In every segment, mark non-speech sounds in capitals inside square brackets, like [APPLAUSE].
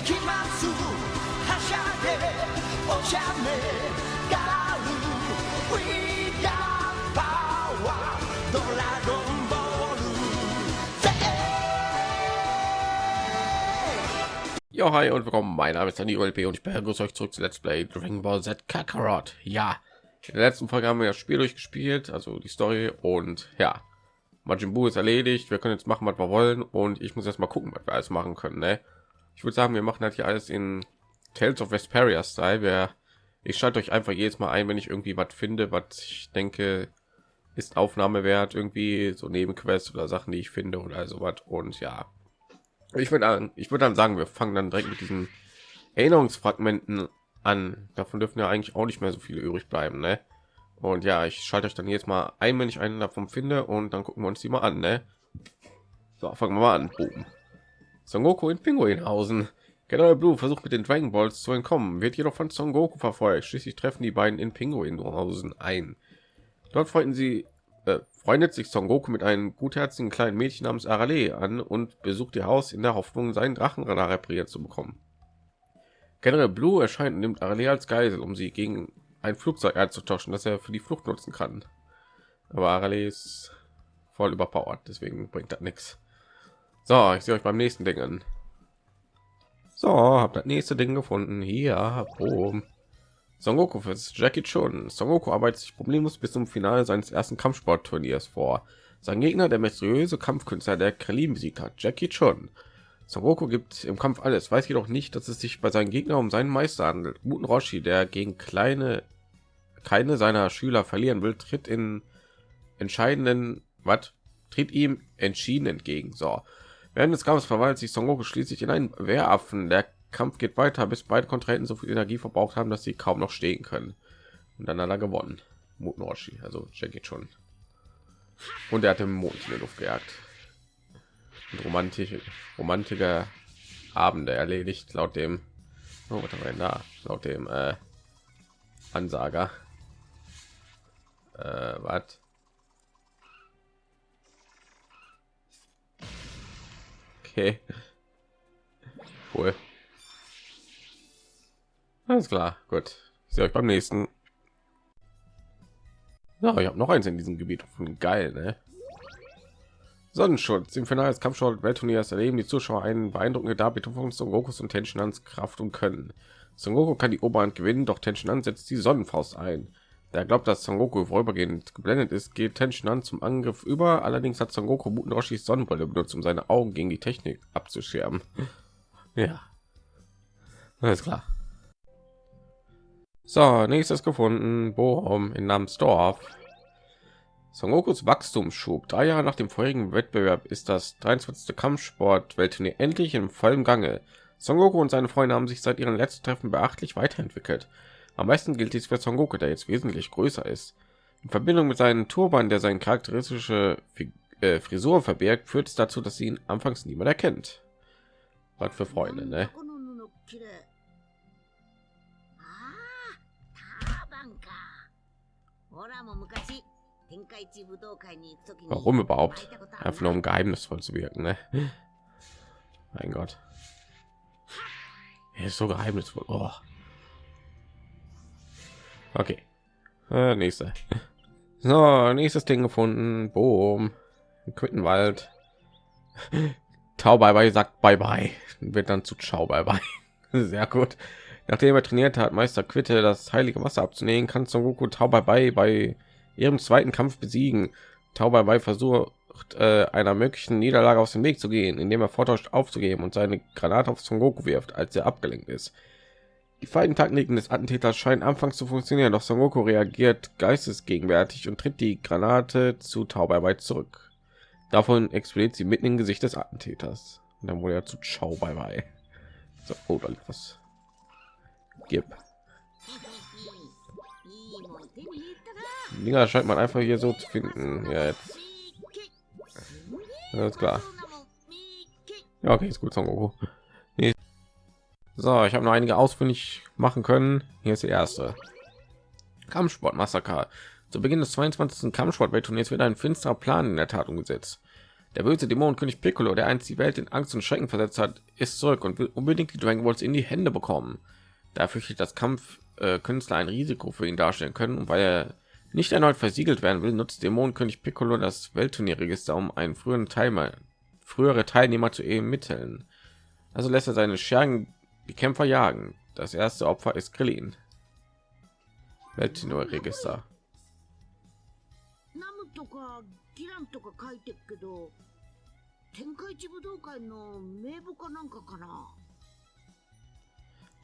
行きますはしゃいでおしゃれガール We got power ドラゴンボール Ja, hi und willkommen. Mein Name ist Danny LP und ich begrüße euch zurück zu Let's Play Dragon Ball Z Kakarot. Ja, in der letzten Folge haben wir das Spiel durchgespielt, also die Story und ja, Majin Buu ist erledigt. Wir können jetzt machen, was wir wollen und ich muss erst mal gucken, was wir alles machen können. Ne? Ich würde sagen, wir machen halt hier alles in Tales of Vesperia Style. Wir, ich schalte euch einfach jedes Mal ein, wenn ich irgendwie was finde, was ich denke ist Aufnahme wert, irgendwie so Nebenquests oder Sachen, die ich finde oder sowas. Und ja, ich würde ich würde dann sagen, wir fangen dann direkt mit diesen Erinnerungsfragmenten an. Davon dürfen ja eigentlich auch nicht mehr so viele übrig bleiben, ne? Und ja, ich schalte euch dann jetzt mal ein, wenn ich einen davon finde und dann gucken wir uns die mal an, ne? So, fangen wir mal an. Boom. Son Goku in Pinguinhausen. General Blue versucht mit den Dragon Balls zu entkommen, wird jedoch von Son Goku verfolgt. Schließlich treffen die beiden in Pinguinhausen ein. Dort freunden sie äh, freundet sich Son Goku mit einem gutherzigen kleinen Mädchen namens Arale an und besucht ihr Haus in der Hoffnung, seinen Drachenradar repariert zu bekommen. General Blue erscheint und nimmt Arale als Geisel, um sie gegen ein Flugzeug einzutauschen, das er für die Flucht nutzen kann. Aber Arale ist voll überpowered, deswegen bringt das nichts. So, ich sehe euch beim nächsten Ding an. So, habe das nächste Ding gefunden. Hier, boom. Son Goku für Jackie Chun. Son Goku arbeitet sich problemlos bis zum Finale seines ersten Kampfsportturniers vor. Sein Gegner, der mysteriöse Kampfkünstler, der Krillin besiegt hat, Jackie Chun. Son Goku gibt im Kampf alles, weiß jedoch nicht, dass es sich bei seinem Gegner um seinen Meister handelt. Guten Roshi, der gegen kleine keine seiner Schüler verlieren will, tritt in entscheidenden was tritt ihm entschieden entgegen. So, während des Kampfes verwandelt sich Son Goku schließlich in einen Wehraffen. Der Kampf geht weiter, bis beide Kontrahenten so viel Energie verbraucht haben, dass sie kaum noch stehen können. Und dann hat er gewonnen. Muten Roshi, also Jackie schon. Und er hat den Mond in die Luft gejagt. Und romantische, romantische Abende erledigt, laut dem, oh, was haben da? Laut dem äh, Ansager. Äh, was? Okay. Cool. Alles klar, gut. Ich sehe euch beim nächsten. Ja, ich habe noch eins in diesem Gebiet von geil, ne? Sonnenschutz im Finale des Kampfsport Weltturniers erleben die Zuschauer einen beeindruckende Darbietung von Son Gokus und Tenshinhans Kraft und Können. Son Goku kann die Oberhand gewinnen, doch Tenshinhan setzt die Sonnenfaust ein. Der glaubt, dass Son Goku vorübergehend geblendet ist, geht Tenshinhan zum Angriff über. Allerdings hat Son Goku Muten Roshis Sonnenbrille benutzt, um seine Augen gegen die Technik abzuschirmen. [LAUGHS] Ja, alles klar. So, nächstes gefunden. Bochum in Namsdorf. Son Gokus Wachstumsschub. Drei Jahre nach dem vorherigen Wettbewerb ist das 23. Kampfsport Weltturnier endlich im vollen Gange. Son Goku und seine Freunde haben sich seit ihren letzten Treffen beachtlich weiterentwickelt. Am meisten gilt dies für Son Goku, der jetzt wesentlich größer ist. In Verbindung mit seinem Turban, der seine charakteristische äh, Frisur verbirgt, führt es dazu, dass ihn anfangs niemand erkennt. Was für Freunde, ne? Warum überhaupt? Einfach nur um geheimnisvoll zu wirken, ne? Mein Gott. Er ist so geheimnisvoll. Oh. Okay. Äh, nächste. [LAUGHS] So, nächstes Ding gefunden. Boom. Quittenwald. [LAUGHS] Tau bye bye sagt bye bye. Wird dann zu Ciao bye bye. [LAUGHS] Sehr gut. Nachdem er trainiert hat, Meister Quitte das heilige Wasser abzunehmen, kann Son Goku Tau bye bye bei ihrem zweiten Kampf besiegen. Tau bye bye versucht äh, einer möglichen Niederlage aus dem Weg zu gehen, indem er vortäuscht aufzugeben und seine Granate auf Son Goku wirft, als er abgelenkt ist. Die feinen Taktiken des Attentäters scheinen anfangs zu funktionieren, doch Son Goku reagiert geistesgegenwärtig und tritt die Granate zu Taubei zurück. Davon explodiert sie mitten im Gesicht des Attentäters. Und dann wurde er zu Chao bei bei. So, oder oh, was? Gib. Dinger scheint man einfach hier so zu finden. Ja, jetzt. Alles klar. Ja, okay, ist gut, Son Goku. Nee. So, ich habe noch einige ausfindig machen können. Hier ist die erste. Kampfsport Massaker. Zu Beginn des 22. Kampfsport Weltturniers wird ein finsterer Plan in der Tat umgesetzt. Der böse Dämonenkönig Piccolo, der einst die Welt in Angst und Schrecken versetzt hat, ist zurück und will unbedingt die Dragon Balls in die Hände bekommen. Da fürchtet das Kampfkünstler ein Risiko für ihn darstellen können und weil er nicht erneut versiegelt werden will, nutzt Dämonenkönig Piccolo das Weltturnierregister, um einen früheren Teilnehmer, frühere Teilnehmer zu ermitteln. Also lässt er seine Schergen die Kämpfer jagen. Das erste Opfer ist Krillin. nur Register.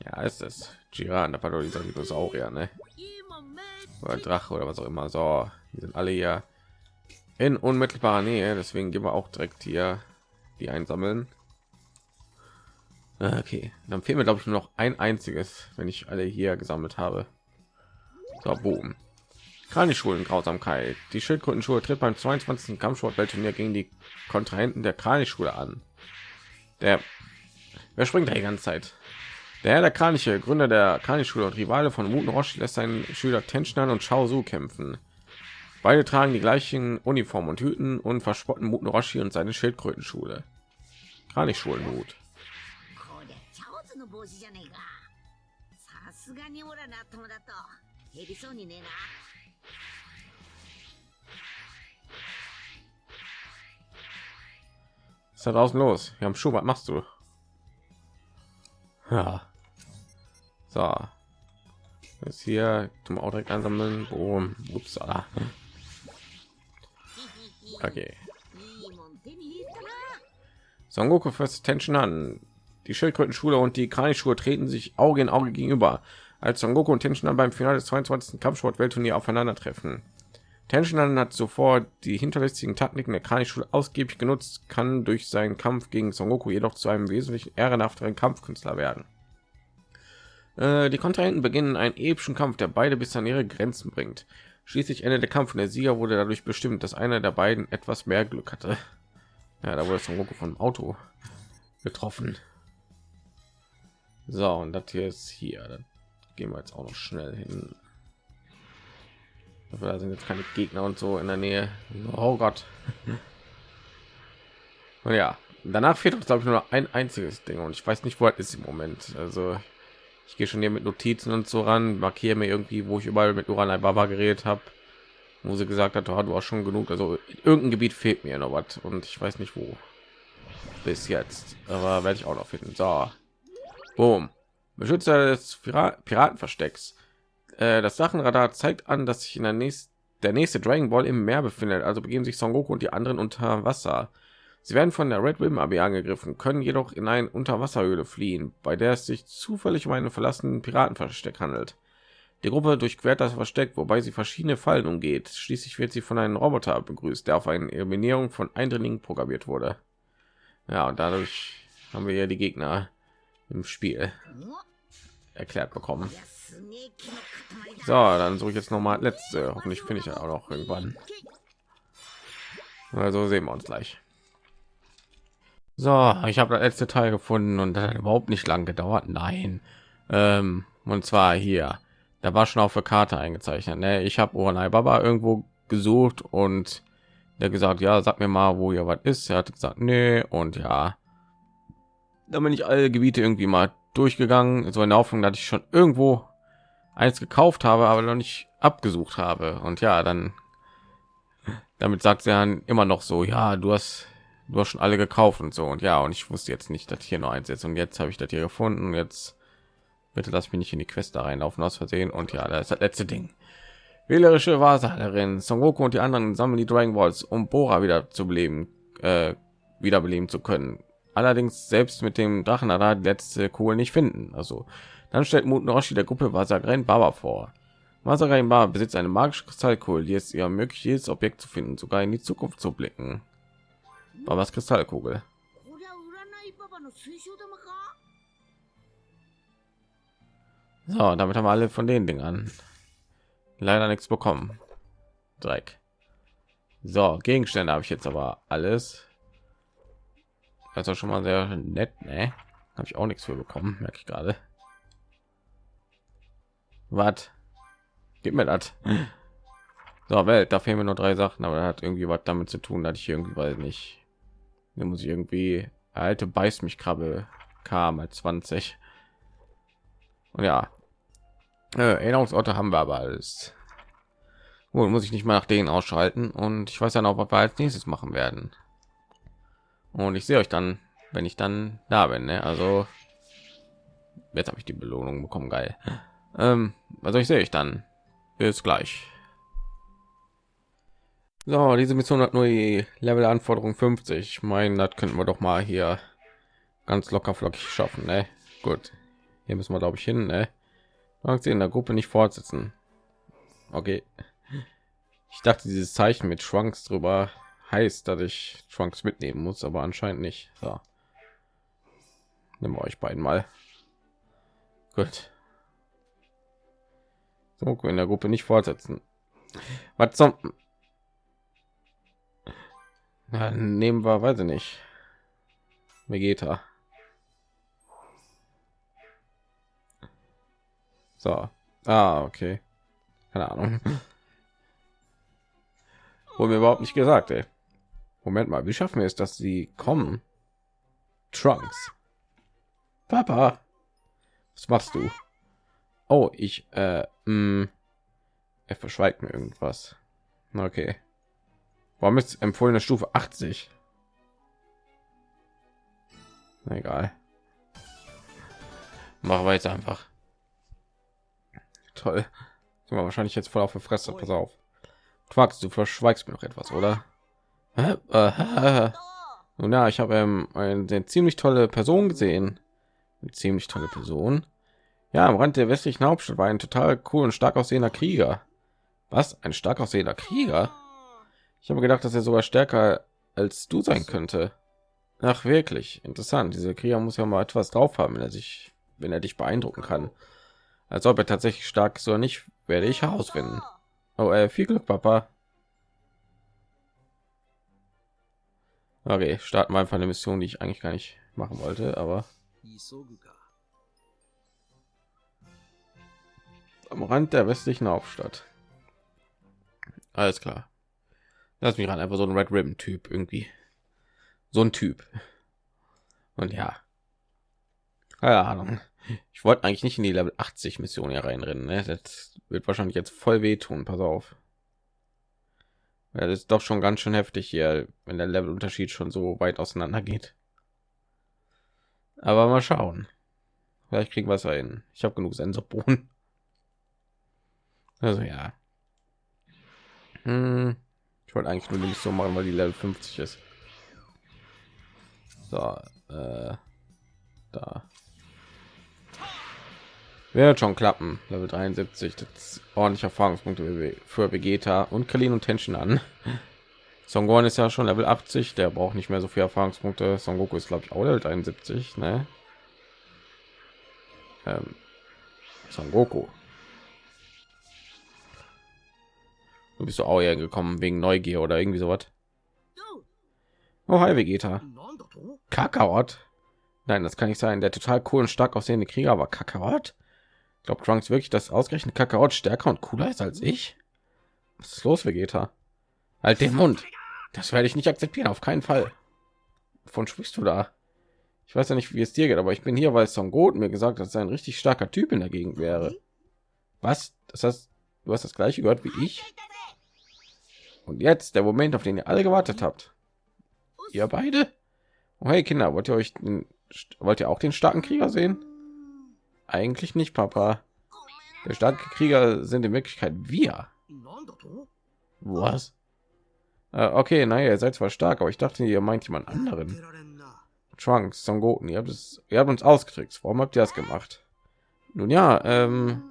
Ja, ist es. Jiran, da war doch dieser Dinosaurier, ne? Oder Drache oder was auch immer. So, die sind alle hier in unmittelbarer Nähe, deswegen gehen wir auch direkt hier die einsammeln. Ah, Okay, dann fehlen mir glaube ich nur noch ein einziges, wenn ich alle hier gesammelt habe. So, boom. Kranischulen Grausamkeit. Die Schildkrötenschule tritt beim 22. Kampfsportweltturnier gegen die Kontrahenten der Kranichschule an. Der Wer springt da die ganze Zeit? Der Herr der Kraniche, Gründer der Kranichschule und Rivale von Muten Roshi, lässt seinen Schüler Tenschnan und Shao Su kämpfen. Beide tragen die gleichen Uniformen und Hüten und verspotten Muten Roshi und seine Schildkrötenschule. Kranichschulenhut. こりゃチャオズの帽子じゃねえかさすがにオラの頭だと減りそうにねえな Was ist da draußen los? Wir haben Schuh, was machst du? Ja. So. Jetzt hier zum auch direkt einsammeln. Boom. Ups. Ah. Okay. [LAUGHS] いいもん手に入れたな Son Goku fasst Tension an. Die Schildkrötenschule und die Kranichschule treten sich Auge in Auge gegenüber, als Son Goku und Tension beim Finale des 22. Kampfsport-Weltturnier aufeinandertreffen. Tension hat zuvor die hinterlistigen Taktiken der Kranichschule ausgiebig genutzt, kann durch seinen Kampf gegen Son Goku jedoch zu einem wesentlich ehrenhafteren Kampfkünstler werden. Äh, die Kontrahenten beginnen einen epischen Kampf, der beide bis an ihre Grenzen bringt. Schließlich endet der Kampf und der Sieger wurde dadurch bestimmt, dass einer der beiden etwas mehr Glück hatte. Ja, da wurde Son Goku vom Auto getroffen. So, und das hier ist hier. Dann gehen wir jetzt auch noch schnell hin. Da sind jetzt keine Gegner und so in der Nähe. Oh Gott. [LAUGHS] Und ja, danach fehlt uns glaube ich nur noch ein einziges Ding und ich weiß nicht, wo es ist im Moment. Also ich gehe schon hier mit Notizen und so ran, markiere mir irgendwie, wo ich überall mit Uranai Baba geredet habe, wo sie gesagt hat, oh, du hast schon genug. Also in irgendein Gebiet fehlt mir noch was und ich weiß nicht wo. Bis jetzt, aber werde ich auch noch finden. So, boom. Beschützer des Pira- Piratenverstecks. Äh, das Sachenradar zeigt an, dass sich in der nächsten der nächste Dragon Ball im Meer befindet, also begeben sich Son Goku und die anderen unter Wasser. Sie werden von der Red Ribbon Armee angegriffen, können jedoch in eine Unterwasserhöhle fliehen, bei der es sich zufällig um einen verlassenen Piratenversteck handelt. Die Gruppe durchquert das Versteck, wobei sie verschiedene Fallen umgeht. Schließlich wird sie von einem Roboter begrüßt, der auf eine Eliminierung von Eindringlingen programmiert wurde. Ja, und dadurch haben wir ja die Gegner im Spiel erklärt bekommen. So, dann suche ich jetzt noch mal letzte. Hoffentlich finde ich ja auch noch irgendwann. Also sehen wir uns gleich. So, ich habe das letzte Teil gefunden und das hat überhaupt nicht lang gedauert. Nein, ähm, und zwar hier. Da war schon auf der Karte eingezeichnet. Ne? Ich habe Oranai Baba irgendwo gesucht und der gesagt, ja, sag mir mal, wo ihr was ist. Er hat gesagt, nee, und ja, da bin ich alle Gebiete irgendwie mal durchgegangen, so in der Hoffnung, dass ich schon irgendwo eins gekauft habe, aber noch nicht abgesucht habe. Und ja, dann damit sagt sie dann immer noch so, ja, du hast du hast schon alle gekauft und so und ja, und ich wusste jetzt nicht, dass hier noch eins ist und jetzt habe ich das hier gefunden. Jetzt bitte lass mich nicht in die Quest da reinlaufen aus Versehen und ja, das ist das letzte Ding. Wählerische Wahrsagerin Son Goku und die anderen sammeln die Dragon Balls, um Bora wieder zu beleben, äh, wiederbeleben zu können allerdings selbst mit dem Drachenradar die letzte Kugel nicht finden. Also dann stellt Muten Roshi der Gruppe Wassergren Baba vor. Wassergren Baba besitzt eine magische Kristallkugel, die es ihr ermöglicht, jedes Objekt zu finden, sogar in die Zukunft zu blicken. Babas Kristallkugel. So, damit haben wir alle von den Dingern leider nichts bekommen. Dreck. So, Gegenstände habe ich jetzt aber alles. Ist schon mal sehr nett, ne? Habe ich auch nichts für bekommen, merke ich gerade. Was? Gib mir das. So, Welt, da fehlen mir nur drei Sachen, aber hat irgendwie was damit zu tun, dass ich irgendwie weiß nicht Da muss ich irgendwie alte beißt mich Krabbe kam als 20. Und ja, äh, Erinnerungsorte haben wir aber alles. Gut, muss ich nicht mal nach denen ausschalten und ich weiß ja noch, was wir als nächstes machen werden. Und ich sehe euch dann, wenn ich dann da bin. Ne? Also jetzt habe ich die Belohnung bekommen, geil. Ähm, also ich sehe ich dann. Bis gleich. So, diese Mission hat nur die Level-Anforderung 50. Ich meine, das könnten wir doch mal hier ganz locker flockig schaffen. Ne? Gut, hier müssen wir glaube ich hin. Ne? sie in der Gruppe nicht fortsetzen. Okay. Ich dachte, dieses Zeichen mit Schwanks drüber heißt, dass ich Trunks mitnehmen muss, aber anscheinend nicht. So. Nehmen wir euch beiden mal. Gut. So, in der Gruppe nicht fortsetzen. Was zum... Ja, nehmen wir, weiß ich nicht. Vegeta. So. Ah, okay. Keine Ahnung. [LAUGHS] Wurde mir überhaupt nicht gesagt, ey. Moment mal, wie schaffen wir es, dass sie kommen? Trunks. Papa. Was machst du? Oh, ich, äh, mh, hm. er verschweigt mir irgendwas. Okay. Warum ist empfohlene Stufe 80? Na, egal. Machen wir jetzt einfach. Toll. Sind wir wahrscheinlich jetzt voll auf der Fresse. Pass auf. Quacks, du verschweigst mir noch etwas, oder? Nun ja, ich habe ähm, eine ziemlich tolle Person gesehen. Eine ziemlich tolle Person. Ja, am Rand der westlichen Hauptstadt war ein total cool und stark aussehender Krieger. Was? Ein stark aussehender Krieger? Ich habe gedacht, dass er sogar stärker als du sein könnte. Ach, wirklich interessant. Dieser Krieger muss ja mal etwas drauf haben, wenn er sich, wenn er dich beeindrucken kann. Als ob er tatsächlich stark ist oder nicht, werde ich herausfinden. Oh, äh, viel Glück, Papa. Okay, starten wir einfach eine Mission, die ich eigentlich gar nicht machen wollte, aber am Rand der westlichen Hauptstadt. Alles klar. Lass mich ran, einfach so ein Red Ribbon Typ irgendwie. So ein Typ. Und ja. Keine Ahnung. Ich wollte eigentlich nicht in die Level 80 Mission hier reinrennen. Ne? Das wird wahrscheinlich jetzt voll wehtun. Pass auf. Ja, das ist doch schon ganz schön heftig hier, wenn der Levelunterschied schon so weit auseinander geht. Aber mal schauen. Vielleicht kriegen wir es hin. Ich habe genug Sensorbohnen. [LAUGHS] Also ja. Hm. Ich wollte eigentlich nur nicht so machen, weil die Level 50 ist. So, äh, da. Wird schon klappen. Level 73, das ordentlich Erfahrungspunkte für Vegeta und Kalin und Tension an. [LAUGHS] Son Gohan ist ja schon Level 80, der braucht nicht mehr so viel Erfahrungspunkte. Son Goku ist glaube ich auch Level 73, ne? Ähm, Son Goku. Du bist du auch hier gekommen wegen Neugier oder irgendwie sowas. Oh, hi Vegeta. Kakarot. Nein, das kann nicht sein. Der total cool und stark aussehende Krieger war Kakarot glaube Trunks wirklich, dass ausgerechnet Kakarot stärker und cooler ist als ich? Was ist los, Vegeta? Halt den Mund. Das werde ich nicht akzeptieren, auf keinen Fall. Von sprichst du da? Ich weiß ja nicht, wie es dir geht, aber ich bin hier, weil Son Goten mir gesagt hat, dass er ein richtig starker Typ in der Gegend wäre. Was? Das heißt, du hast das gleiche gehört wie ich? Und jetzt der Moment, auf den ihr alle gewartet habt. Ihr beide? Oh, hey Kinder, wollt ihr euch den, wollt ihr auch den starken Krieger sehen? Eigentlich nicht, Papa. Der starke Krieger sind in Wirklichkeit wir. Was? Äh, okay, naja, ihr seid zwar stark, aber ich dachte, ihr meint jemand anderen. Trunks, Son Goten, ihr habt es, ihr habt uns ausgetrickst. Warum habt ihr das gemacht? Nun ja, ähm,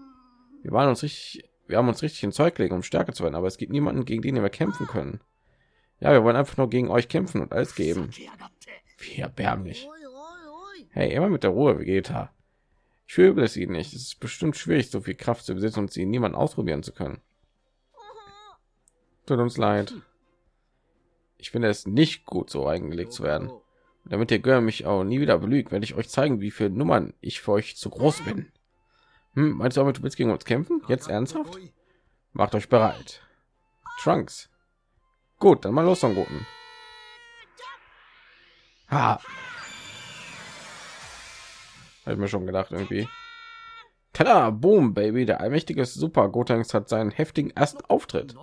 wir waren uns richtig, wir haben uns richtig in Zeug legen, um stärker zu werden, aber es gibt niemanden, gegen den wir kämpfen können. Ja, wir wollen einfach nur gegen euch kämpfen und alles geben. Wie erbärmlich. Hey, immer mit der Ruhe, Vegeta. Ich fühle es ihnen nicht. Es ist bestimmt schwierig, so viel Kraft zu besitzen und sie niemand ausprobieren zu können. Tut uns leid. Ich finde es nicht gut, so eingelegt zu werden. damit ihr Gör mich auch nie wieder belügt, werde ich euch zeigen, wie viele Nummern ich für euch zu groß bin. Hm, meinst du, aber du willst gegen uns kämpfen? Jetzt ernsthaft? Macht euch bereit. Trunks. Gut, dann mal los, Son Guten. Ha. Habe ich mir schon gedacht irgendwie. Tada, boom, Baby, der allmächtige Super Gotenks hat seinen heftigen ersten Auftritt.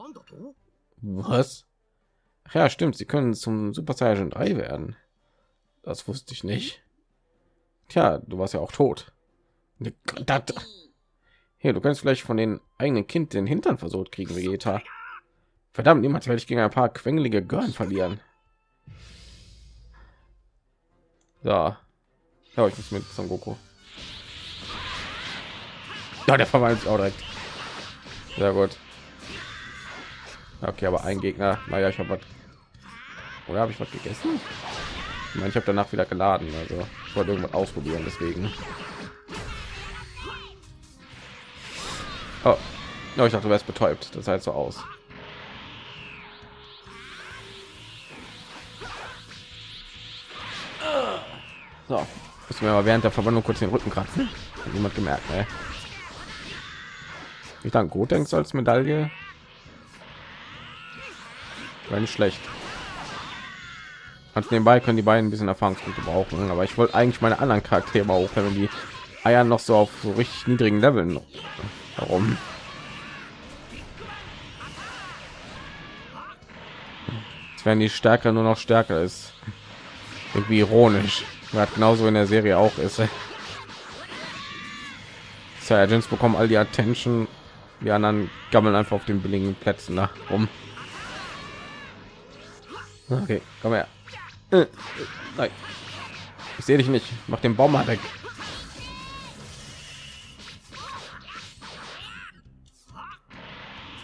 Was? Ach ja, stimmt, sie können zum Super Saiyan 3 werden. Das wusste ich nicht. Tja, du warst ja auch tot. Hier, du kannst vielleicht von den eigenen Kind den Hintern versucht kriegen, Vegeta. Verdammt, niemals werde ich gegen ein paar quengelige Görn verlieren. So, ja, ich muss mit Son Goku. Ja, der verwandelt sich auch direkt. Sehr gut. Okay, aber ein Gegner. Naja, ich habe was. Oder habe ich was gegessen? Ich meine, ich habe danach wieder geladen. Also ich wollte irgendwas ausprobieren, deswegen. Oh. Ja, ich dachte, du wärst betäubt. Das jetzt so aus. So, müssen wir aber während der Verwandlung kurz den Rücken kratzen. Hat niemand gemerkt, ne? Ich dann gut denkst als Medaille. War nicht schlecht. Und nebenbei können die beiden ein bisschen Erfahrungspunkte brauchen, aber ich wollte eigentlich meine anderen Charaktere mal hochleveln, die Eier noch so auf so richtig niedrigen Leveln. Warum? Jetzt werden die stärker nur noch stärker ist. Irgendwie ironisch. Weil genauso in der Serie auch ist. Saiyajins bekommen all die Attention, die anderen gammeln einfach auf den billigen Plätzen nach rum. Okay, komm her. Äh, Nein. Ich sehe dich nicht. Mach den Baum mal weg.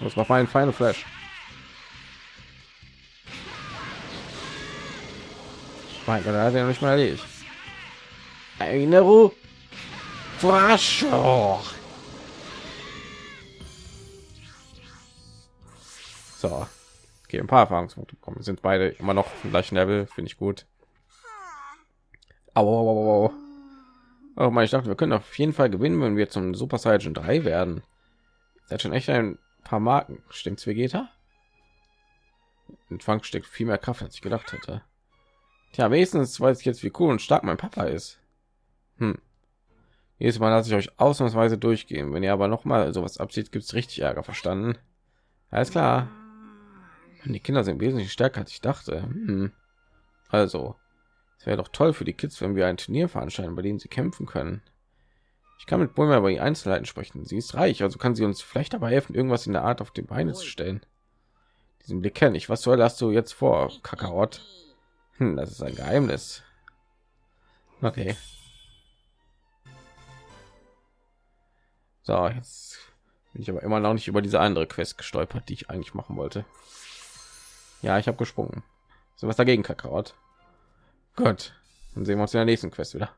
Das war mein Final Flash. Mein Gott, hat er nicht mal erledigt. Erinnerung. Forschung. So, okay, ein paar Erfahrungspunkte bekommen. Sind beide immer noch im gleichen Level, finde ich gut. Aber oh, oh mein, ich dachte, wir können auf jeden Fall gewinnen, wenn wir zum Super Saiyan 3 werden. Das hat schon echt ein paar Marken. Stimmt's, Vegeta? In steckt viel mehr Kraft, als ich gedacht hätte. Tja, wenigstens weiß ich jetzt, wie cool und stark mein Papa ist. Hm. Jedes Mal lasse ich euch ausnahmsweise durchgehen. Wenn ihr aber noch mal sowas abzieht, gibt es richtig Ärger. Verstanden? Alles klar. Die Kinder sind wesentlich stärker, als ich dachte. Hm. Also, es wäre doch toll für die Kids, wenn wir ein Turnier veranstalten, bei dem sie kämpfen können. Ich kann mit Bulma über die Einzelheiten sprechen. Sie ist reich, also kann sie uns vielleicht dabei helfen, irgendwas in der Art auf die Beine zu stellen. Diesen Blick kenne ich. Was soll hast du jetzt vor, Kakaot? Hm, das ist ein Geheimnis. Okay. So, jetzt bin ich aber immer noch nicht über diese andere Quest gestolpert, die ich eigentlich machen wollte. Ja, ich habe gesprungen. So was dagegen, Kakaot. Gut, dann sehen wir uns in der nächsten Quest wieder.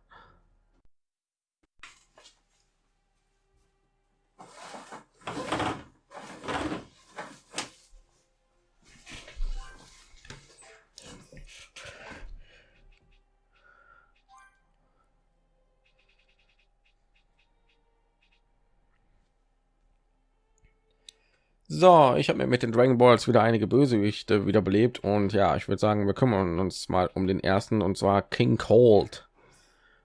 So, ich habe mir mit den Dragon Balls wieder einige Bösewichte wiederbelebt und ja, ich würde sagen, wir kümmern uns mal um den ersten und zwar King Cold.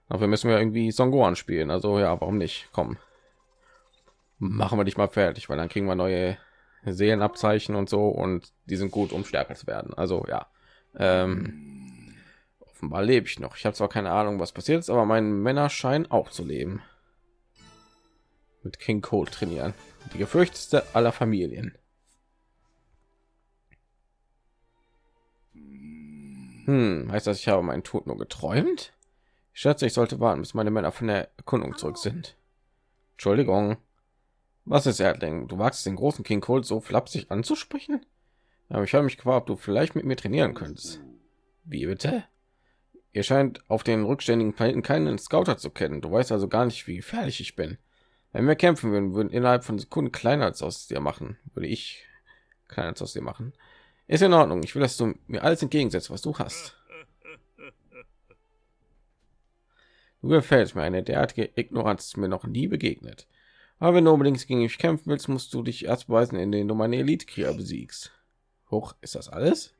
Dafür müssen wir irgendwie Son Gohan spielen. Also ja, warum nicht? Komm, machen wir dich mal fertig, weil dann kriegen wir neue Seelenabzeichen und so und die sind gut, um stärker zu werden. Also ja, ähm, offenbar lebe ich noch. Ich habe zwar keine Ahnung, was passiert ist, aber meine Männer scheinen auch zu leben. Mit King Cold trainieren die gefürchtete aller Familien. Hm, heißt das, ich habe meinen Tod nur geträumt? Ich schätze, ich sollte warten, bis meine Männer von der Erkundung zurück sind. Entschuldigung. Was ist Erdling? Du wagst den großen King Cold so flapsig anzusprechen? Aber ich habe mich gefragt, ob du vielleicht mit mir trainieren könntest. Wie bitte? Ihr scheint auf den rückständigen Planeten keinen Scouter zu kennen. Du weißt also gar nicht, wie gefährlich ich bin. Wenn wir kämpfen würden, würden innerhalb von Sekunden kleiner als aus dir machen, würde ich kleiner als aus dir machen. Ist in Ordnung. Ich will, dass du mir alles entgegensetzt, was du hast. Du gefällst mir eine derartige Ignoranz ist mir noch nie begegnet. Aber wenn du unbedingt gegen mich kämpfen willst, musst du dich erst beweisen, indem du meine Elite-Krieger besiegst. Hoch, ist das alles?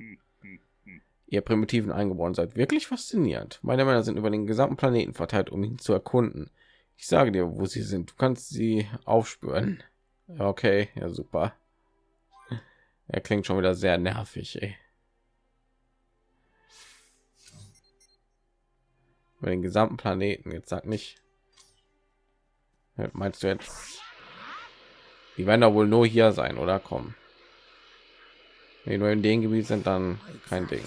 ihr primitiven eingeboren seid wirklich faszinierend meine männer sind über den gesamten planeten verteilt um ihn zu erkunden ich sage dir wo sie sind. Du kannst sie aufspüren. Okay. Ja super. Er klingt schon wieder sehr nervig ey. über den gesamten planeten. Jetzt sag nicht. Meinst du jetzt? Die werden da wohl nur hier sein oder? Kommen wenn nur in dem gebiet sind dann kein ding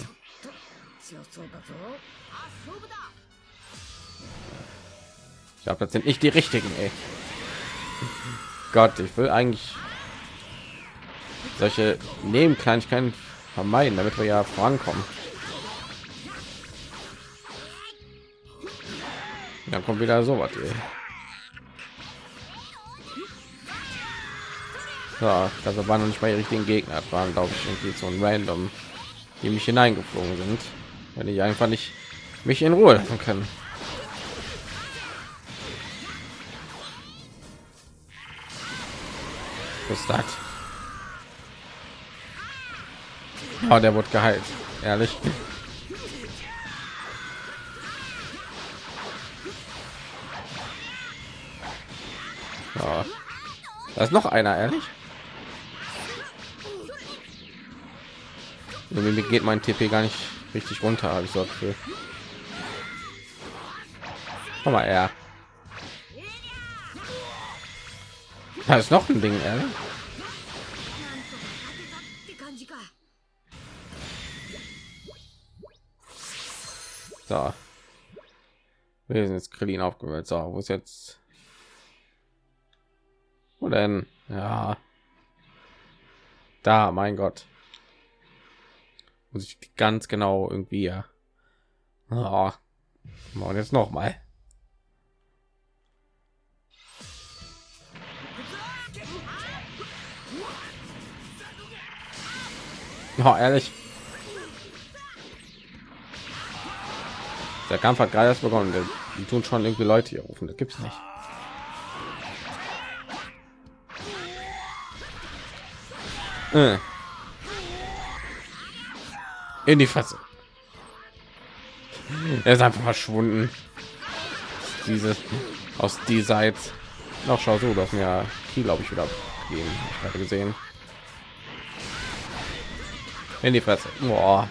ich glaube das sind nicht die richtigen ey. gott ich will eigentlich solche nebenkleinigkeiten vermeiden damit wir ja vorankommen dann kommt wieder so was ey. Ja, also waren noch nicht mal die richtigen Gegner, das waren glaube ich irgendwie so ein random, die mich hineingeflogen sind, wenn ich einfach nicht mich in Ruhe lassen können. Das? Oh, der wird geheilt, ehrlich. Ja. Da ist noch einer, ehrlich. Irgendwie geht mein TP gar nicht richtig runter, habe ich so für. Komm mal, er. Da ist noch ein Ding, ey. So. Wir sind jetzt Krillin aufgewählt. So, wo ist jetzt? Wo denn? Ja. Da, mein Gott. Muss ich ganz genau irgendwie ja. Ah. Oh. Und jetzt noch mal. Oh, ehrlich. Der Kampf hat gerade erst begonnen. Die tun schon irgendwie Leute hier rufen. Das gibt's nicht. Äh. In die Fresse. Er ist einfach verschwunden. Diese aus die Seite. Noch schau so, dass mir hier glaube ich wieder gehen. Ich gerade gesehen. In die Fresse. Boah.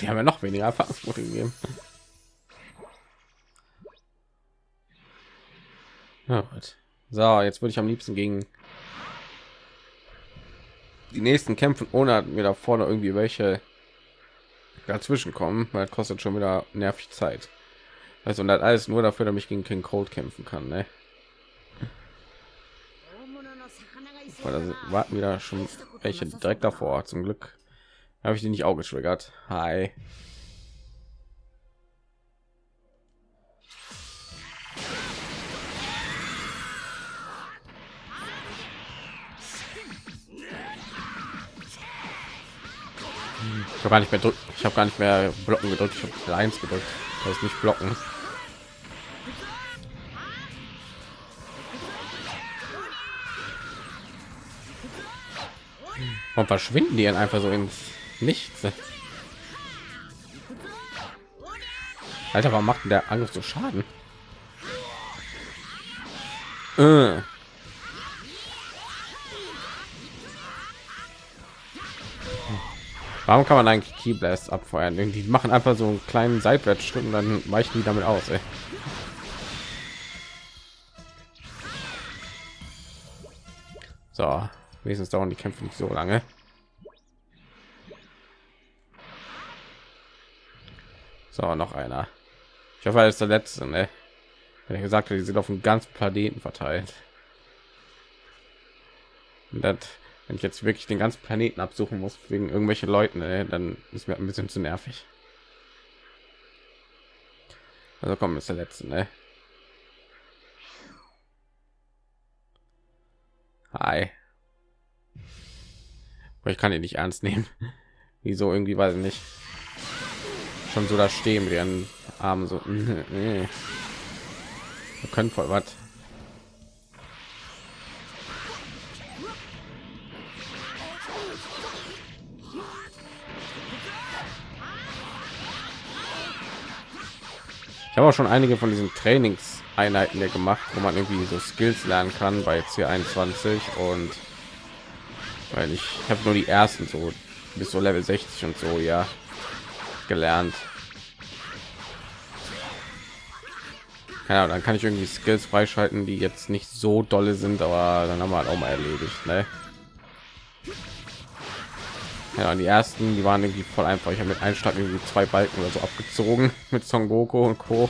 Die haben ja noch weniger Erfahrungspunkte gegeben. So, jetzt würde ich am liebsten gegen die nächsten kämpfen, ohne mir da vorne irgendwie welche dazwischen kommen, weil das kostet schon wieder nervig Zeit. Also und das alles nur dafür, damit ich gegen King Cold kämpfen kann, ne? Weil だ da な warten wieder schon welche direkt davor. Zum Glück habe ich die nicht auch getriggert. Hi. Ich habe gar nicht mehr drück, ich habe gar nicht mehr blocken gedrückt, ich habe eins gedrückt. Das ist nicht blocken. Warum verschwinden die dann einfach so ins Nichts? Alter, warum macht denn der Angriff so Schaden? Äh. Warum kann man eigentlich Key Blast abfeuern? Die machen einfach so einen kleinen Seitwärtsschritt und dann weichen die damit aus. Ey. So, wenigstens dauern die Kämpfe nicht so lange. So, noch einer. Ich hoffe, er ist der letzte, ne? Wenn er gesagt hat, die sind auf dem ganzen Planeten verteilt. Und das, wenn ich jetzt wirklich den ganzen Planeten absuchen muss wegen irgendwelche Leuten, ne, dann ist mir ein bisschen zu nervig. Also komm, ist der letzte, ne? Hi. Aber ich kann ihn nicht ernst nehmen. [LAUGHS] Wieso irgendwie weiß ich nicht. Schon so da stehen wir an Armen so. [LAUGHS] Wir können voll was. Ich habe auch schon einige von diesen Trainingseinheiten hier gemacht, wo man irgendwie so Skills lernen kann bei C21 und weil ich habe nur die ersten so bis so Level 60 und so ja gelernt. Ja, dann kann ich irgendwie Skills freischalten, die jetzt nicht so dolle sind, aber dann haben wir halt auch mal erledigt. Ne? Ja, die ersten, die waren irgendwie voll einfach. Ich habe mit einem Schlag irgendwie zwei Balken oder so abgezogen [LAUGHS] mit Son Goku und Co.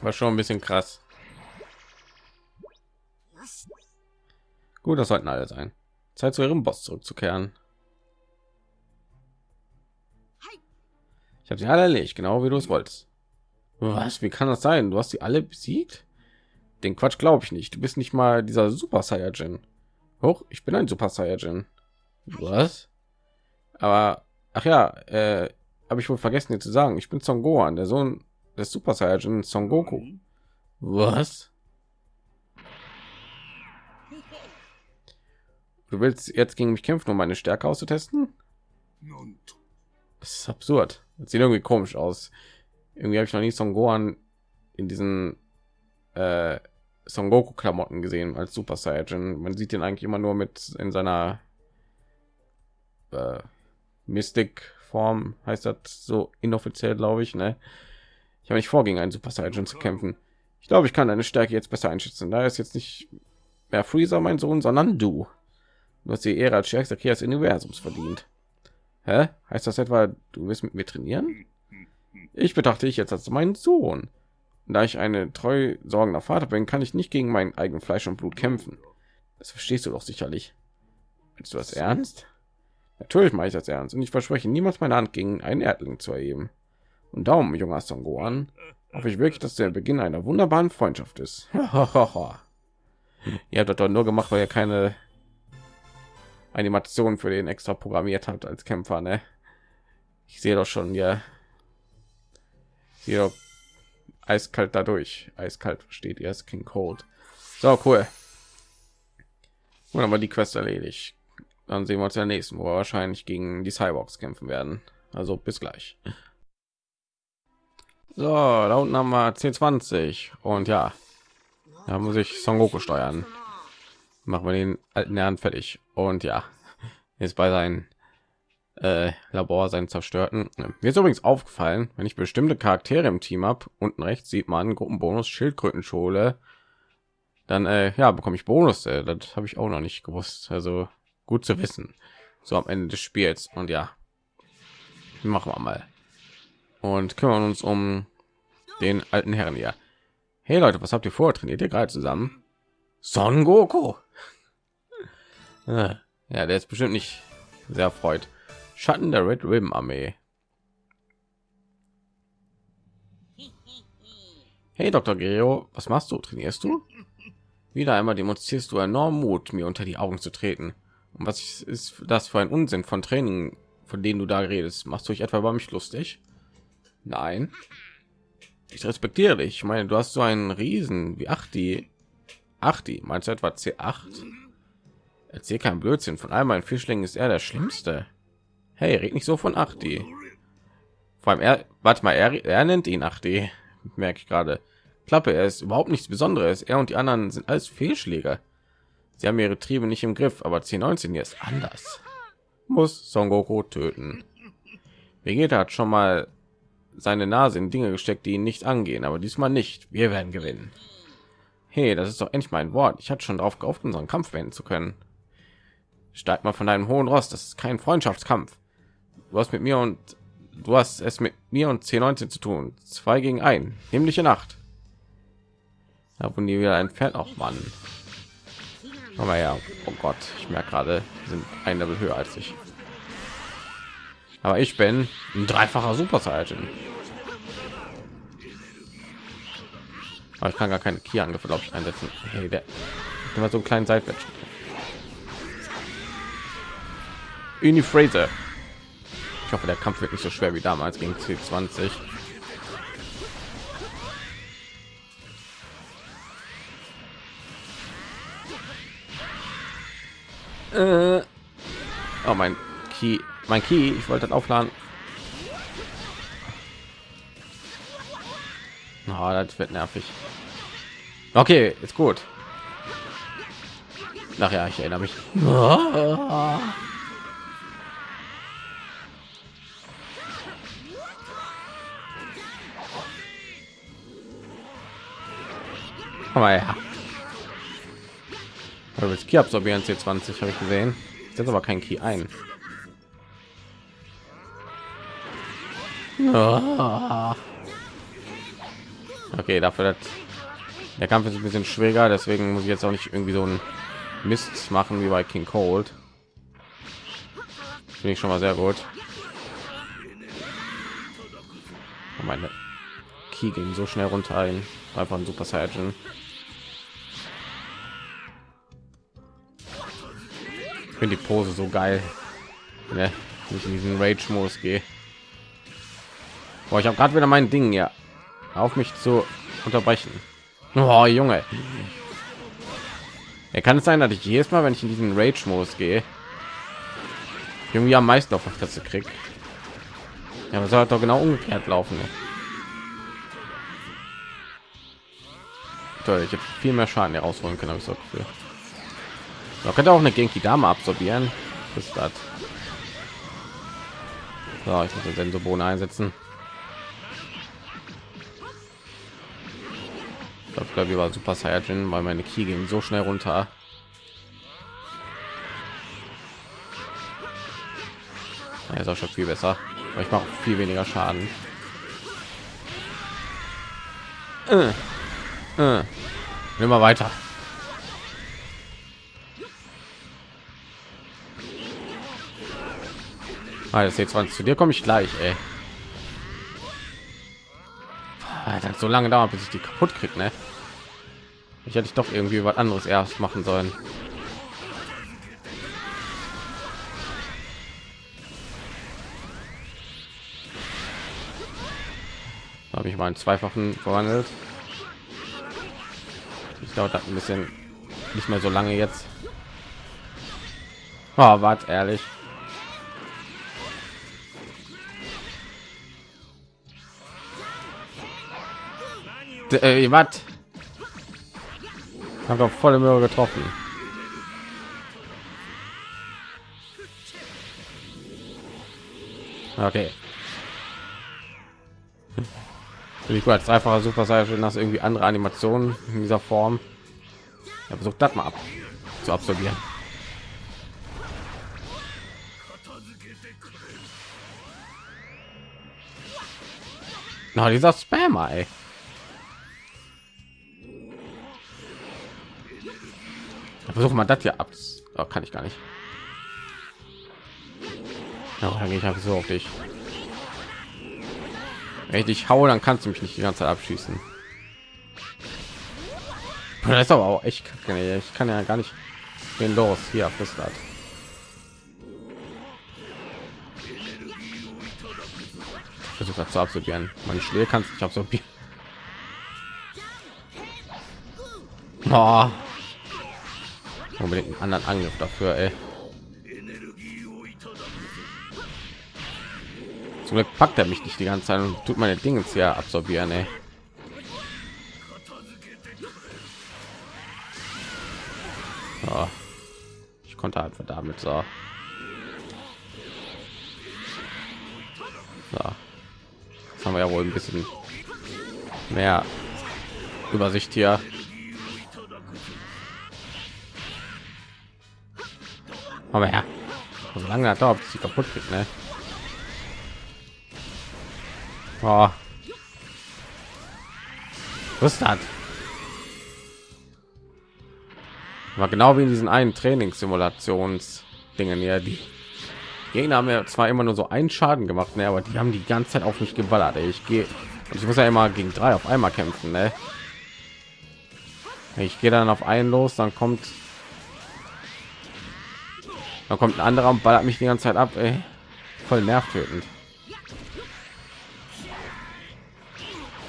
War schon ein bisschen krass. Gut, das sollten alle sein. Zeit zu ihrem Boss zurückzukehren. Ich habe sie alle erledigt, genau wie du es wolltest. Was? Wie kann das sein? Du hast sie alle besiegt? Den Quatsch glaube ich nicht. Du bist nicht mal dieser Super Saiyajin. Hoch, ich bin ein Super Saiyajin. Was? Aber ach ja, äh, habe ich wohl vergessen dir zu sagen. Ich bin Son Gohan, der Sohn des Super Saiyajin Son Goku. Was? Du willst jetzt gegen mich kämpfen, um meine Stärke auszutesten? Das ist absurd. Das sieht irgendwie komisch aus. Irgendwie habe ich noch nie Son Gohan in diesen äh, Son Goku Klamotten gesehen als Super Saiyajin. Man sieht ihn eigentlich immer nur mit in seiner äh, Mystic Form heißt das so inoffiziell, glaube ich. Ne? Ich habe nicht vor, gegen einen Super Saiyan zu kämpfen. Ich glaube, ich kann deine Stärke jetzt besser einschätzen. Da ist jetzt nicht mehr Freezer, mein Sohn, sondern du. Du hast die Ehre als stärkster Krieger des Universums verdient. Hä? Heißt das etwa, du wirst mit mir trainieren? Ich betrachte dich jetzt als meinen Sohn. Da ich eine treu sorgender Vater bin, kann ich nicht gegen mein eigen Fleisch und Blut kämpfen. Das verstehst du doch sicherlich. Willst du das ernst? Natürlich mache ich das ernst und ich verspreche niemals meine Hand gegen einen Erdling zu erheben. Und darum, junger Son Gohan, hoffe ich wirklich, dass der Beginn einer wunderbaren Freundschaft ist. [LAUGHS] ihr habt das doch nur gemacht, weil ihr keine Animation für den extra programmiert habt als Kämpfer, ne? Ich sehe doch schon, ja. Hier eiskalt dadurch. Eiskalt versteht ihr, es King Cold. So cool. Und aber die Quest erledigt dann sehen wir uns ja nächsten, wo wir wahrscheinlich gegen die Cyborgs kämpfen werden. Also bis gleich. So, da unten haben wir 1020 und ja, da muss ich Son Goku steuern. Machen wir den alten Herrn fertig. Und ja, jetzt bei seinem äh, Labor seinen zerstörten. Mir ist übrigens aufgefallen, wenn ich bestimmte Charaktere im Team habe, unten rechts sieht man Gruppenbonus Schildkrötenschule, dann äh, ja bekomme ich Bonus. Äh, das habe ich auch noch nicht gewusst. Also gut zu wissen. So am ende des spiels. Und ja machen wir mal. Und kümmern uns um den alten herren hier. Hey leute was habt ihr vor? Trainiert ihr gerade zusammen son goku ja der ist bestimmt nicht sehr freut schatten der red ribbon armee hey dr geo was machst du trainierst du wieder einmal demonstrierst du enorm mut mir unter die augen zu treten und was ist das für ein Unsinn von Training, von denen du da redest? Machst du dich etwa bei mich lustig? Nein. Ich respektiere dich. Ich meine, du hast so einen Riesen wie 8 die 8 die meinst du etwa C8? Erzähl kein Blödsinn. Von all meinen Fischlingen ist er der schlimmste. Hey, red nicht so von 8 die. Vor allem er, warte mal, er, er nennt ihn 8 die. Merke ich gerade. Klappe, er ist überhaupt nichts Besonderes. Er und die anderen sind alles Fehlschläge. Sie haben ihre Triebe nicht im Griff, aber C19 hier ist anders. Muss Son Goku töten. Vegeta hat schon mal seine Nase in Dinge gesteckt, die ihn nicht angehen, aber diesmal nicht. Wir werden gewinnen. Hey, das ist doch endlich mein Wort. Ich hatte schon darauf gehofft, unseren Kampf wenden zu können. Steig mal von deinem hohen Ross. Das ist kein Freundschaftskampf. Du hast mit mir und du hast es mit mir und C19 zu tun. Zwei gegen ein. Himmlische Nacht. Da wurden die wieder entfernt. Auch Mann. Aber ja, oh Gott, ich merke gerade, sind ein Level höher als ich. Aber ich bin ein dreifacher Super Saiyan. Aber ich kann gar keine Kia-Angriffe, glaube ich, einsetzen. Hey, der immer so einen kleinen Seitwärts. Uni Fraser. Ich hoffe, der Kampf wird nicht so schwer wie damals gegen C20. Äh, oh, mein Key, mein Key, ich wollte aufladen. Oh, das wird nervig. Okay, ist gut. Nachher, ich erinnere mich. Aber ja. Das Key absorbieren C20 habe ich gesehen. Jetzt aber kein Key ein. Okay, dafür hat der Kampf ist ein bisschen schwieriger, deswegen muss ich jetzt auch nicht irgendwie so ein Mist machen wie bei King Cold. Finde ich schon mal sehr gut. Meine Key ging so schnell runter ein. Einfach ein Super Saiyan. Ich finde die Pose so geil. Ne? Wenn ich in diesen Rage-Modus gehe. Ich habe gerade wieder mein Ding ja auf mich zu unterbrechen. Oh, Junge. Er kann es sein, dass ich jedes Mal, wenn ich in diesen Rage-Modus gehe, irgendwie am meisten auf der Fresse krieg. Ja, aber soll halt doch genau umgekehrt laufen. Ne? Toll, ich habe viel mehr Schaden herausholen können, habe ich so Gefühl. Man könnte auch eine Genki Dame absorbieren. Ist das. So, ich muss den Sensobohnen einsetzen. Ich glaube, wir war Super Saiyajin, weil meine Key ging so schnell runter. Er ist auch schon viel besser. Ich mache viel weniger Schaden. Äh, äh. Immer weiter. Alles jetzt 20 zu dir komme ich gleich, ey. Alter, so lange dauert, bis ich die kaputt krieg, ne? Ich hätte ich doch irgendwie was anderes erst machen sollen. habe ich meinen zweifachen verwandelt. Ich dauert ein bisschen nicht mehr so lange jetzt. Oh, wart ehrlich. Äh, was? Haben doch volle Möhre getroffen. Okay. Finde ich gut als einfacher Super Saiyan, dass irgendwie andere Animationen in dieser Form. Ja, versucht das mal ab zu absorbieren. Na, dieser Spammer, ey. Versuchen mal das hier ab. Oh, kann ich gar nicht. Ja, dann gehe ich einfach so auf dich. Wenn ich dich haue, dann kannst du mich nicht die ganze Zeit abschießen. Das ist aber auch echt kacke. Ich kann ja gar nicht den los hier das. Versucht zu absorbieren. Mein Schläge kannst nicht absorbieren. Oh unbedingt einen anderen Angriff dafür. Ey. Zum Glück packt er mich nicht die ganze Zeit und tut meine Dinge hier absorbieren. Ey. So. Ich konnte einfach damit so. so. Haben wir ja wohl ein bisschen mehr Übersicht hier. Aber ja, so lange hat dauert, sie kaputt geht, ne? Oh. Was das? War genau wie in diesen einen Trainingssimulationsdingen hier. Die Gegner haben ja zwar immer nur so einen Schaden gemacht, ne, aber die haben die ganze Zeit auf mich geballert. Ey. Ich gehe, ich muss ja immer gegen drei auf einmal kämpfen, ne? Ich gehe dann auf einen los, dann kommt da kommt ein anderer und ballert mich die ganze Zeit ab, ey. voll nervtötend.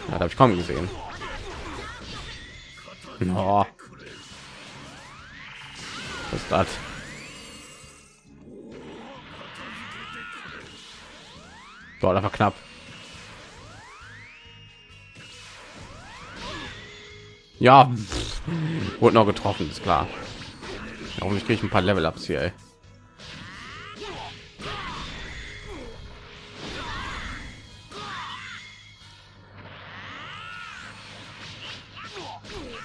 Ja, habe ich kaum gesehen. Oh. Was ist das? Boah, das war knapp. Ja, wurde noch getroffen, ist klar. Kriege ich ein paar Level-Ups hier. Ey.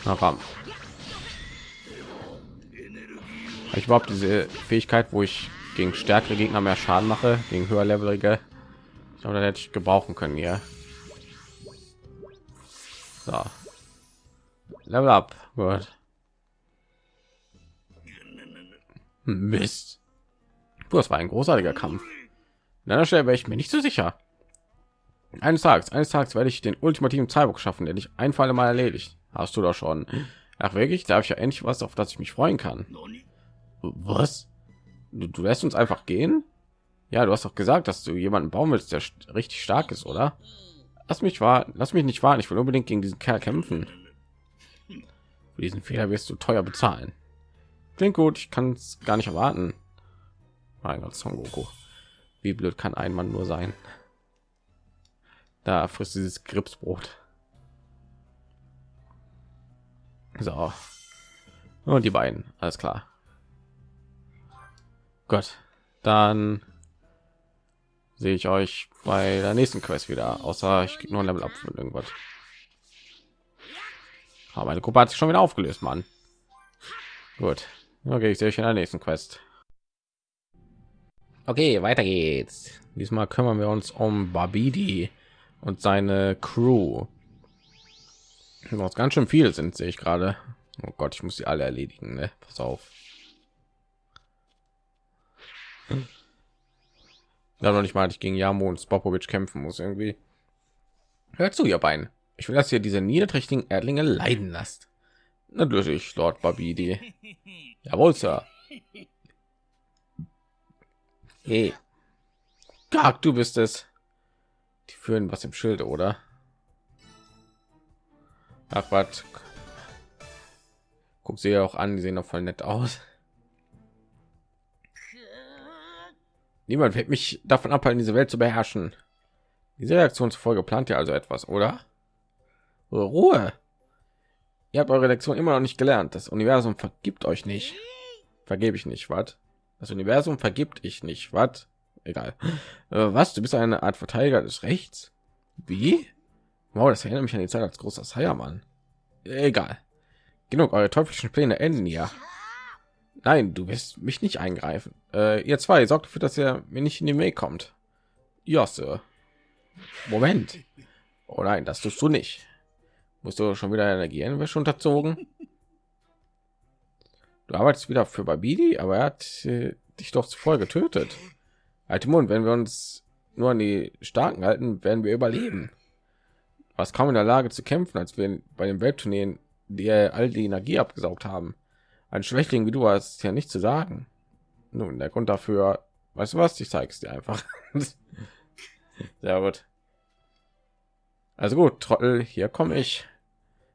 Komm. Ich überhaupt diese Fähigkeit, wo ich gegen stärkere Gegner mehr Schaden mache, gegen höher levelige. Ich glaube, da hätte ich gebrauchen können hier. So. Level up. Gut. Mist. Du, das war ein großartiger Kampf. An einer Stelle wäre ich mir nicht so sicher. Eines Tages, eines Tages werde ich den ultimativen Cyborg schaffen, der dich ein Fall mal erledigt. Hast du doch schon. Ach wirklich, da habe ich ja endlich was, auf das ich mich freuen kann. Was? Du, du lässt uns einfach gehen? Ja, du hast doch gesagt, dass du jemanden bauen willst, der richtig stark ist, oder? Lass mich warten, lass mich nicht warten. Ich will unbedingt gegen diesen Kerl kämpfen. Für diesen Fehler wirst du teuer bezahlen. Klingt gut, ich kann es gar nicht erwarten. Mein Gott, Son Goku. Wie blöd kann ein Mann nur sein? Da frisst dieses Gripsbrot. So. Und die beiden, alles klar. Gott, dann sehe ich euch bei der nächsten Quest wieder. Außer ich krieg nur ein Level ab von irgendwas. Aber meine Gruppe hat sich schon wieder aufgelöst, Mann. Gut. Okay, ich sehe euch in der nächsten Quest. Okay, weiter geht's. Diesmal kümmern wir uns um Babidi und seine Crew. Was ganz schön viel sind, sehe ich gerade. Oh Gott, ich muss sie alle erledigen. Ne? Pass auf. Ja, noch nicht mal, ich gegen Jamo und Spopovic kämpfen muss irgendwie. Hört zu, ihr Bein. Ich will, dass ihr diese niederträchtigen Erdlinge leiden lasst. Natürlich, Lord Babidi. [LAUGHS] Jawohl, Sir. Hey. Gag, du bist es. Die führen was im Schild, oder? Ach, was? Guck sie ja auch an, die sehen doch voll nett aus. Niemand wird mich davon abhalten, diese Welt zu beherrschen. Diese Reaktion zufolge plant ihr also etwas, oder? Ruhe. Ihr habt eure Lektion immer noch nicht gelernt. Das Universum vergibt euch nicht. Vergebe ich nicht, was? Das Universum vergibt ich nicht, was? Egal. Äh, was? Du bist eine Art Verteidiger des Rechts? Wie? Wow, das erinnert mich an die Zeit als großer Sayaman. Egal. Genug, eure teuflischen Pläne enden ja. Nein, du wirst mich nicht eingreifen. Äh, ihr zwei sorgt dafür, dass er mir nicht in die Mail kommt. Ja, Sir. Moment. Oh nein, das tust du nicht. Musst du schon wieder Energiewäsche unterzogen? Du arbeitest wieder für Babidi, aber er hat äh, dich doch zuvor getötet. Alte Mund, wenn wir uns nur an die Starken halten, werden wir überleben. Was kaum in der Lage zu kämpfen, als wir bei den Weltturnieren die all die Energie abgesaugt haben. Ein Schwächling wie du hast ja nicht zu sagen. Nun, der Grund dafür, weißt du was? Ich zeige es dir einfach. [LAUGHS] Sehr gut. Also gut, Trottel, hier komme ich.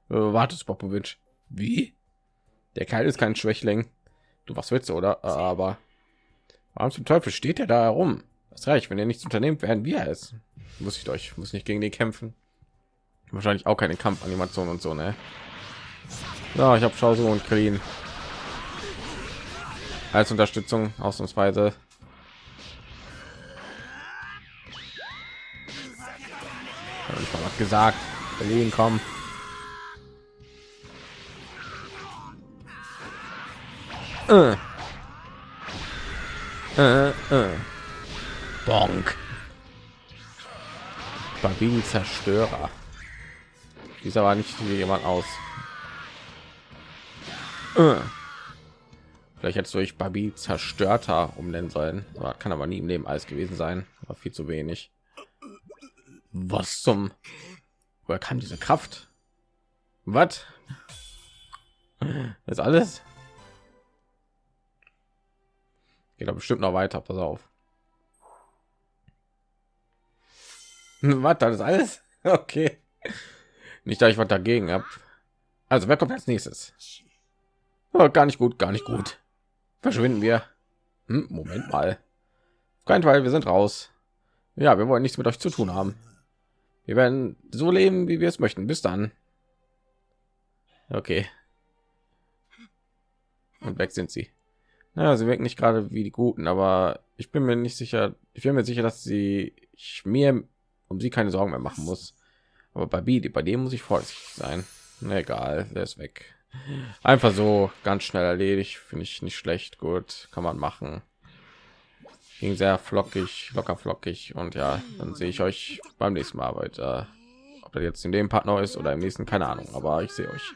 Wartest, Popovic. Wie? Der Kerl ist kein Schwächling. Du was willst, oder? Aber warum zum Teufel steht er da herum? Das reicht, wenn ihr nichts unternehmt, werden wir es. Muss ich euch, muss nicht gegen den kämpfen. Wahrscheinlich auch keine Kampfanimation und so, ne? Ja, ich habe Schauso und Krien als Unterstützung ausnahmsweise. ich was gesagt. Berlin kommen. Äh. Äh, äh. Bonk. Babin Zerstörer. Dieser war nicht wie jemand aus. Äh. Vielleicht hättest du euch Babi zerstörter umnennen sollen. Aber kann aber nie im Leben alles gewesen sein. War viel zu wenig. Was zum? Woher kam diese Kraft? Was? ist alles? Geht doch bestimmt noch weiter. Pass auf. Was? Das ist alles? [LAUGHS] Okay. Nicht, dass ich was dagegen habe. Also, wer kommt als nächstes? Oh, gar nicht gut, gar nicht gut. Verschwinden wir. Hm, Moment mal. Kein Fall, wir sind raus. Ja, wir wollen nichts mit euch zu tun haben. Wir werden so leben, wie wir es möchten. Bis dann. Okay. Und weg sind sie. Naja, sie wirken nicht gerade wie die Guten, aber ich bin mir nicht sicher. Ich bin mir sicher, dass sie ich mir um sie keine Sorgen mehr machen muss. Aber bei, B, bei dem muss ich vorsichtig sein. Egal, der ist weg. Einfach so ganz schnell erledigt, finde ich nicht schlecht. Gut, kann man machen. Ging sehr flockig, locker flockig. Und ja, dann sehe ich euch beim nächsten Mal weiter. Ob das jetzt in dem Partner ist oder im nächsten, keine Ahnung, aber ich sehe euch.